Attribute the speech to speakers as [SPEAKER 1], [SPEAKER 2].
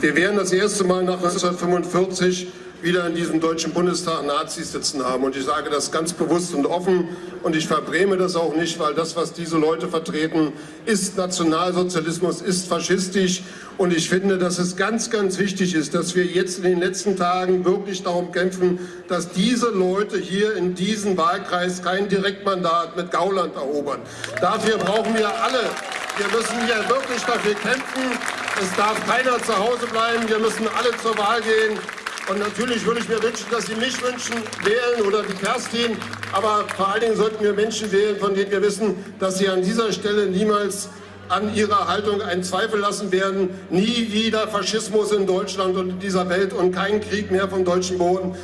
[SPEAKER 1] wir werden das erste Mal nach 1945 wieder in diesem Deutschen Bundestag Nazis sitzen haben. Und ich sage das ganz bewusst und offen und ich verbräme das auch nicht, weil das, was diese Leute vertreten, ist Nationalsozialismus, ist faschistisch. Und ich finde, dass es ganz, ganz wichtig ist, dass wir jetzt in den letzten Tagen wirklich darum kämpfen, dass diese Leute hier in diesem Wahlkreis kein Direktmandat mit Gauland erobern. Dafür brauchen wir alle. Wir müssen hier wirklich dafür kämpfen. Es darf keiner zu Hause bleiben. Wir müssen alle zur Wahl gehen. Und natürlich würde ich mir wünschen, dass Sie mich wünschen, wählen oder die Kerstin. Aber vor allen Dingen sollten wir Menschen wählen, von denen wir wissen, dass sie an dieser Stelle niemals an ihrer Haltung einen Zweifel lassen werden. Nie wieder Faschismus in Deutschland und in dieser Welt und kein Krieg mehr vom deutschen Boden.